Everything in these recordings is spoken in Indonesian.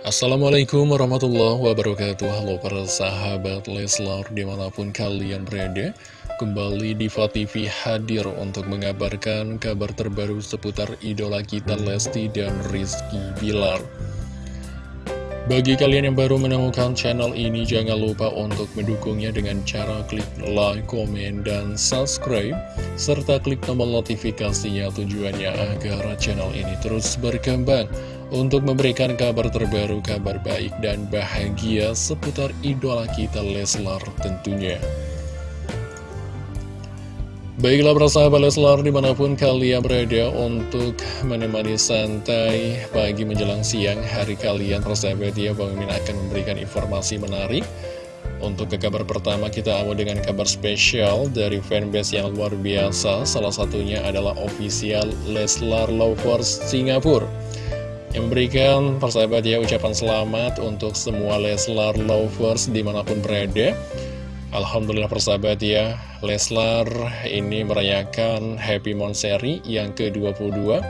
Assalamualaikum warahmatullahi wabarakatuh. Halo para sahabat Leslar di mana pun kalian berada Kembali di TV hadir untuk mengabarkan kabar terbaru seputar idola kita Lesti dan Rizky Bilar. Bagi kalian yang baru menemukan channel ini jangan lupa untuk mendukungnya dengan cara klik like, komen, dan subscribe Serta klik tombol notifikasinya tujuannya agar channel ini terus berkembang untuk memberikan kabar terbaru, kabar baik dan bahagia seputar idola kita Leslar tentunya. Baiklah persahabat Leslar di mana pun kalian berada untuk menemani santai pagi menjelang siang hari kalian persahabat ya Bang Min akan memberikan informasi menarik. Untuk ke kabar pertama kita awal dengan kabar spesial dari fanbase yang luar biasa. Salah satunya adalah official Leslar Lovers Singapura yang memberikan persahabat ya ucapan selamat untuk semua Leslar lovers di mana pun berada. Alhamdulillah persahabat ya Leslar ini merayakan Happy Monseri yang ke-22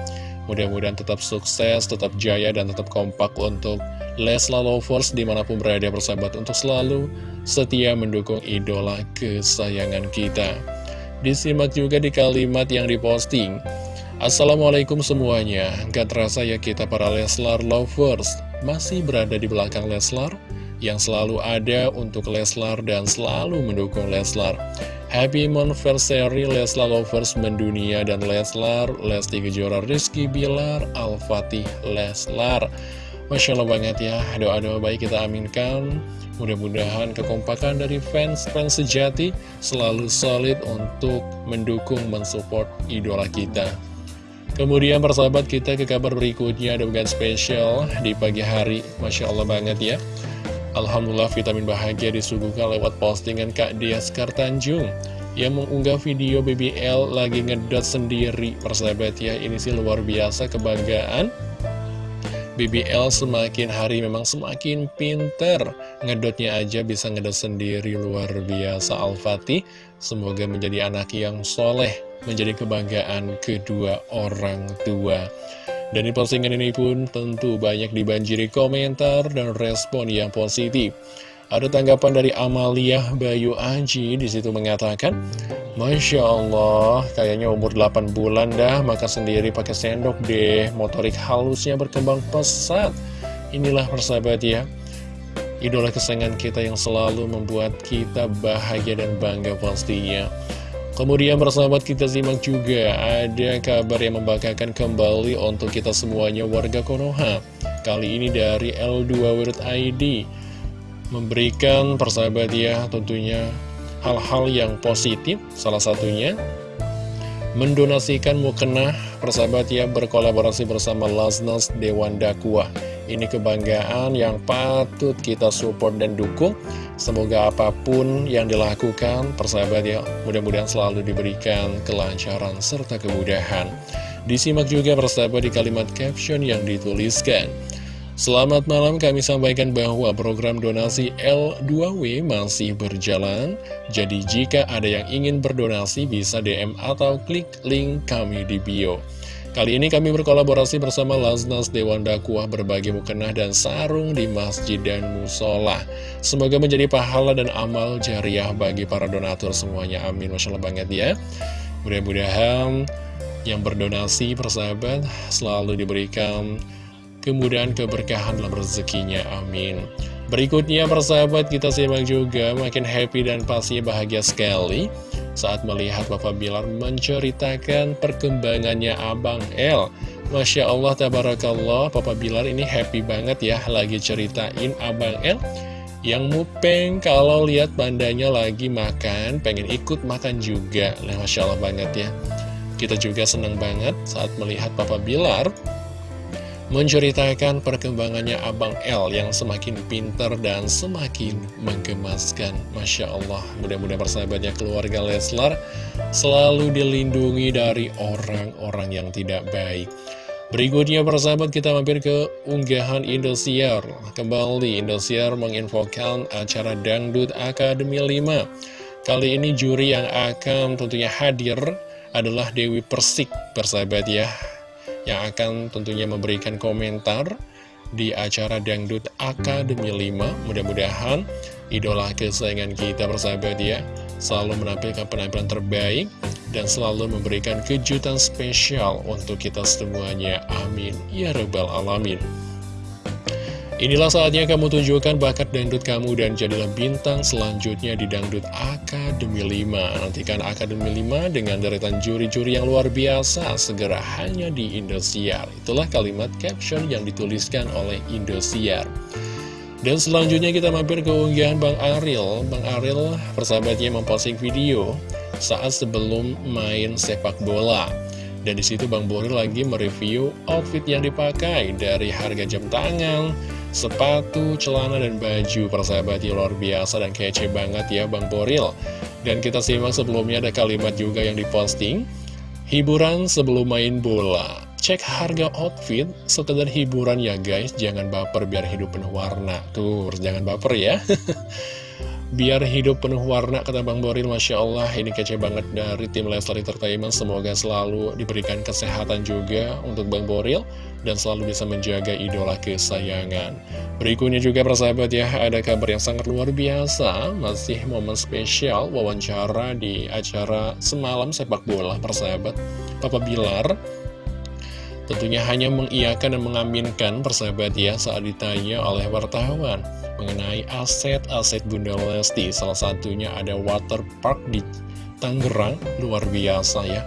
Mudah-mudahan tetap sukses, tetap jaya, dan tetap kompak untuk Leslar lovers di mana pun berada persahabat Untuk selalu setia mendukung idola kesayangan kita. Disimak juga di kalimat yang diposting Assalamualaikum semuanya. Gak terasa ya kita para Leslar lovers. Masih berada di belakang Leslar Yang selalu ada untuk Leslar dan selalu mendukung Leslar. Happy Monversary Leslar lovers mendunia dan Leslar Lesti Kejora Rizky Bilar Al-Fatih Leslar. Masya Allah banget ya Doa-doa baik kita aminkan. Mudah-mudahan kekompakan dari fans-fans sejati Selalu solid untuk mendukung, mensupport idola kita Kemudian persahabat kita ke kabar berikutnya. Ada bukan spesial di pagi hari. Masya Allah banget ya. Alhamdulillah vitamin bahagia disuguhkan lewat postingan Kak Dias Kartanjung Yang mengunggah video BBL lagi ngedot sendiri. Persahabat ya ini sih luar biasa kebanggaan. BBL semakin hari memang semakin pinter. Ngedotnya aja bisa ngedot sendiri luar biasa. Al-Fatih Semoga menjadi anak yang soleh menjadi kebanggaan kedua orang tua. Dan di postingan ini pun tentu banyak dibanjiri komentar dan respon yang positif. Ada tanggapan dari Amalia Bayu Aji di situ mengatakan, Masya Allah, kayaknya umur 8 bulan dah, maka sendiri pakai sendok deh, motorik halusnya berkembang pesat. Inilah persahabat ya, idola kesayangan kita yang selalu membuat kita bahagia dan bangga pastinya. Kemudian persahabat kita simak juga ada kabar yang membanggakan kembali untuk kita semuanya warga Konoha Kali ini dari L2 Memberikan persahabat ya tentunya hal-hal yang positif Salah satunya mendonasikan mukena persahabat ya berkolaborasi bersama Lasnas Dewan Dakwah ini kebanggaan yang patut kita support dan dukung. Semoga apa pun yang dilakukan, persahabat ya, mudah-mudahan selalu diberikan kelancaran serta kemudahan. Disimak juga persahabat di kalimat caption yang dituliskan. Selamat malam kami sampaikan bahwa program donasi L2W masih berjalan Jadi jika ada yang ingin berdonasi bisa DM atau klik link kami di bio Kali ini kami berkolaborasi bersama Laznas Dewan Dakwah berbagi mukena dan sarung di masjid dan musola. Semoga menjadi pahala dan amal jariah bagi para donatur semuanya. Amin. Masya Allah banget ya. Mudah-mudahan yang berdonasi persahabat selalu diberikan kemudahan keberkahan dalam rezekinya. Amin. Berikutnya persahabat kita simak juga makin happy dan pasti bahagia sekali saat melihat Bapak Bilar menceritakan perkembangannya Abang L. Masya Allah, Tabarakallah, Bapak Bilar ini happy banget ya lagi ceritain Abang L yang mupeng kalau lihat bandanya lagi makan, pengen ikut makan juga. Nah, Masya Allah banget ya. Kita juga senang banget saat melihat Papa Bilar menceritakan perkembangannya Abang L yang semakin pintar dan semakin menggemaskan. Masya Allah, mudah-mudahan persahabatnya keluarga Leslar selalu dilindungi dari orang-orang yang tidak baik. Berikutnya persahabat kita mampir ke unggahan Indosiar. Kembali Indosiar menginfokan acara Dangdut Akademi 5. Kali ini juri yang akan tentunya hadir adalah Dewi Persik, persahabat ya yang akan tentunya memberikan komentar di acara Dangdut Akademi 5. Mudah-mudahan idola kesayangan kita bersahabat ya, selalu menampilkan penampilan terbaik dan selalu memberikan kejutan spesial untuk kita semuanya. Amin. Ya Rabbal Alamin. Inilah saatnya kamu tunjukkan bakat dangdut kamu dan jadilah bintang selanjutnya di Dangdut Akademi 5. Nantikan Akademi 5 dengan deretan juri-juri yang luar biasa segera hanya di Indosiar. Itulah kalimat caption yang dituliskan oleh Indosiar. Dan selanjutnya kita mampir ke unggahan Bang Aril. Bang Aril persahabatnya memposting video saat sebelum main sepak bola. Dan di situ Bang Boril lagi mereview outfit yang dipakai dari harga jam tangan, sepatu, celana, dan baju persahabat yang luar biasa dan kece banget ya Bang Boril dan kita simak sebelumnya ada kalimat juga yang diposting. Hiburan sebelum main bola. Cek harga outfit sekedar hiburan ya guys. Jangan baper biar hidup penuh warna. Tuh jangan baper ya Biar hidup penuh warna, kata Bang Boril, Masya Allah, ini kece banget dari tim Leslar Entertainment. Semoga selalu diberikan kesehatan juga untuk Bang Boril, dan selalu bisa menjaga idola kesayangan. Berikutnya juga persahabat ya, ada kabar yang sangat luar biasa, masih momen spesial wawancara di acara semalam sepak bola persahabat. Papa Bilar tentunya hanya mengiyakan dan mengaminkan persahabat ya saat ditanya oleh wartawan mengenai aset-aset Bunda Lesti. Salah satunya ada water park di Tangerang, luar biasa ya.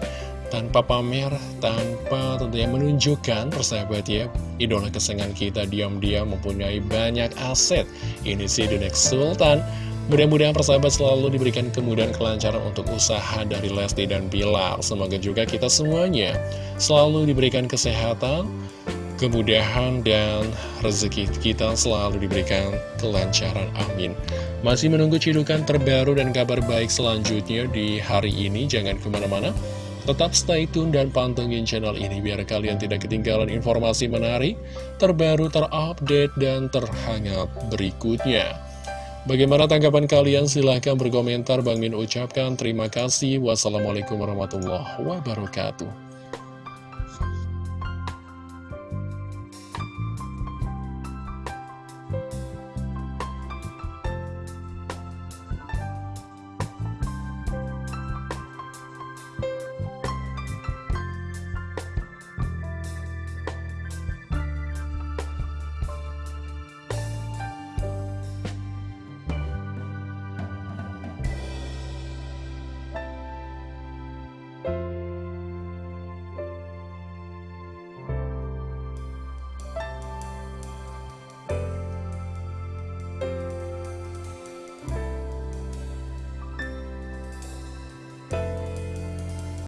Tanpa pamer, tanpa tentunya menunjukkan persahabat ya, idola kesenangan kita diam-diam mempunyai banyak aset. Ini sih The Next Sultan. Mudah-mudahan persahabat selalu diberikan kemudahan kelancaran untuk usaha dari Lesti dan Bilar. Semoga juga kita semuanya selalu diberikan kesehatan, kemudahan dan rezeki kita selalu diberikan kelancaran. Amin. Masih menunggu cidukan terbaru dan kabar baik selanjutnya di hari ini. Jangan ke mana-mana. Tetap stay tune dan pantengin channel ini biar kalian tidak ketinggalan informasi menarik, terbaru, terupdate, dan terhangat berikutnya. Bagaimana tanggapan kalian? Silahkan berkomentar. Bang Min ucapkan terima kasih. Wassalamualaikum warahmatullahi wabarakatuh.